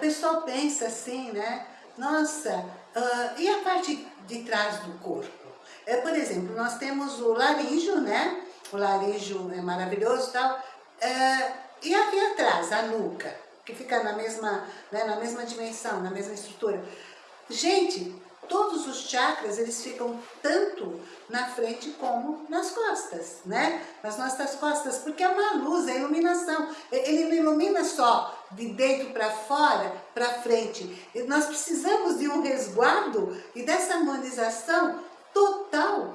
pessoal pensa assim, né? Nossa, uh, e a parte de trás do corpo? É, por exemplo, nós temos o laríngeo, né? O laríngeo é maravilhoso e tal. Uh, e aqui atrás, a nuca, que fica na mesma, né, na mesma dimensão, na mesma estrutura. Gente, todos os chakras, eles ficam tanto na frente como nas costas, né? Nas nossas costas, porque é uma luz, é iluminação. Ele não ilumina só de dentro para fora, para frente. Nós precisamos de um resguardo e dessa harmonização total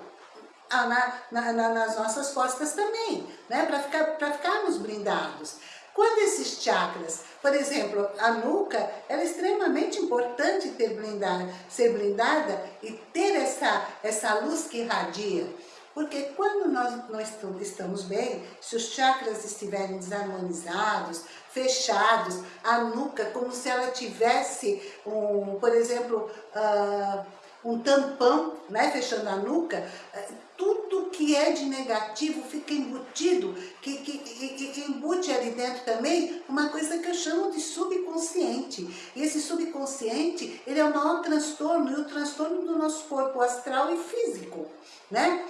na, na, na, nas nossas costas também, né? Para ficar, ficarmos blindados. Quando esses chakras, por exemplo, a nuca, ela é extremamente importante ter blindada, ser blindada e ter essa, essa luz que irradia. Porque quando nós não estamos bem, se os chakras estiverem desarmonizados, fechados, a nuca como se ela tivesse, um, por exemplo, uh, um tampão, né, fechando a nuca, eh, tudo que é de negativo fica embutido, que, que, que, embute ali dentro também uma coisa que eu chamo de subconsciente. E esse subconsciente, ele é o maior transtorno, e o transtorno do nosso corpo astral e físico, né?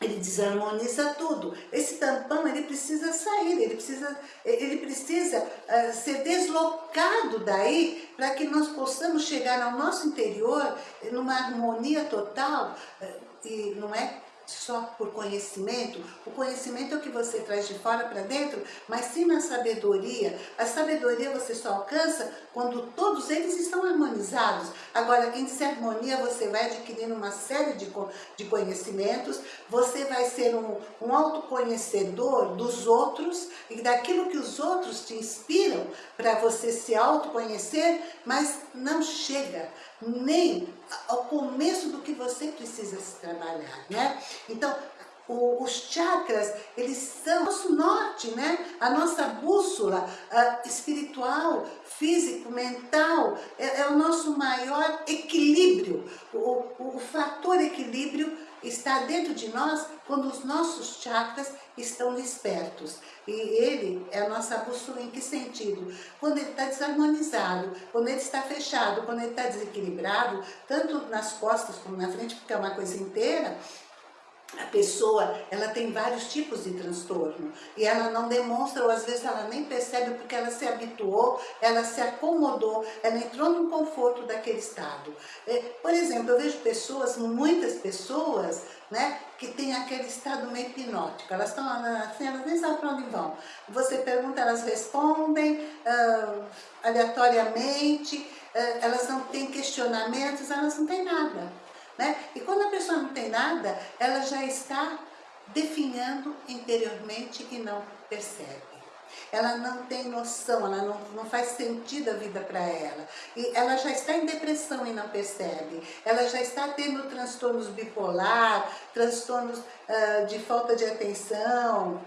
Ele desarmoniza tudo. Esse tampão, ele precisa sair, ele precisa, ele precisa uh, ser deslocado daí para que nós possamos chegar ao nosso interior numa harmonia total. Uh, e não é só por conhecimento, o conhecimento é o que você traz de fora para dentro, mas sim na sabedoria. A sabedoria você só alcança quando todos eles estão harmonizados. Agora, em harmonia, você vai adquirindo uma série de, de conhecimentos, você vai ser um, um autoconhecedor dos outros e daquilo que os outros te inspiram para você se autoconhecer, mas não chega nem ao começo do que você precisa se trabalhar, né? Então, o, os chakras, eles são o nosso norte, né? A nossa bússola uh, espiritual, físico, mental, é, é, o nosso maior equilíbrio. O, o, o fator equilíbrio está dentro de nós quando os nossos chakras estão despertos. E ele é a nossa bússola em que sentido? Quando ele está desarmonizado, quando ele está fechado, quando ele está desequilibrado, tanto nas costas como na frente, porque é uma coisa inteira, a pessoa, ela tem vários tipos de transtorno e ela não demonstra, ou às vezes ela nem percebe porque ela se habituou, ela se acomodou, ela entrou no conforto daquele estado. É, por exemplo, eu vejo pessoas, muitas pessoas, né, que tem aquele estado meio hipnótico, elas estão assim, elas nem sabem para onde vão. Você pergunta, elas respondem uh, aleatoriamente, uh, elas não têm questionamentos, elas não têm nada. Né? E quando a pessoa não tem nada, ela já está definhando interiormente e não percebe. Ela não tem noção, ela não, não faz sentido a vida para ela. E ela já está em depressão e não percebe. Ela já está tendo transtornos bipolar, transtornos uh, de falta de atenção,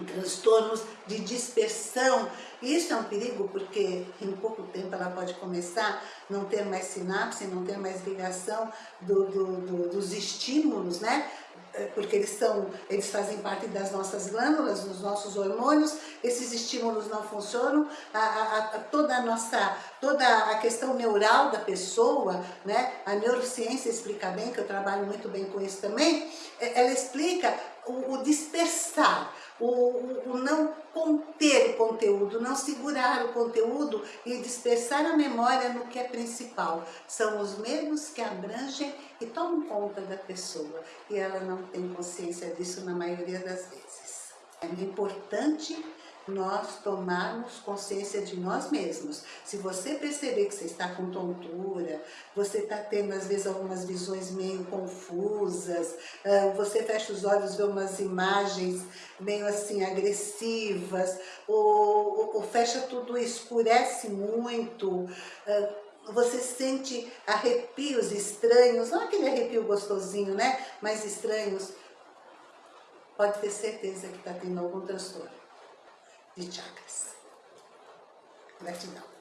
transtornos de dispersão. Isso é um perigo porque em pouco tempo ela pode começar a não ter mais sinapse, não ter mais ligação do, do, do, dos estímulos, né? É, porque eles, são, eles fazem parte das nossas glândulas, dos nossos hormônios, esses estímulos não funcionam, a, a, a, toda, a nossa, toda a questão neural da pessoa, né? a neurociência explica bem, que eu trabalho muito bem com isso também, é, ela explica o, o dispersar, o, o, não conter o conteúdo, não segurar o conteúdo e dispersar a memória no que é principal. São os mesmos que abrangem e tomam conta da pessoa e ela não tem consciência disso na maioria das vezes. É importante nós tomarmos consciência de nós mesmos. Se você perceber que você está com tontura, você está tendo às vezes algumas visões meio confusas, você fecha os olhos e vê umas imagens meio assim agressivas, ou, ou fecha tudo, escurece muito, você sente arrepios estranhos, não aquele arrepio gostosinho, né? Mas estranhos, pode ter certeza que está tendo algum transtorno de chakras. Gratidão.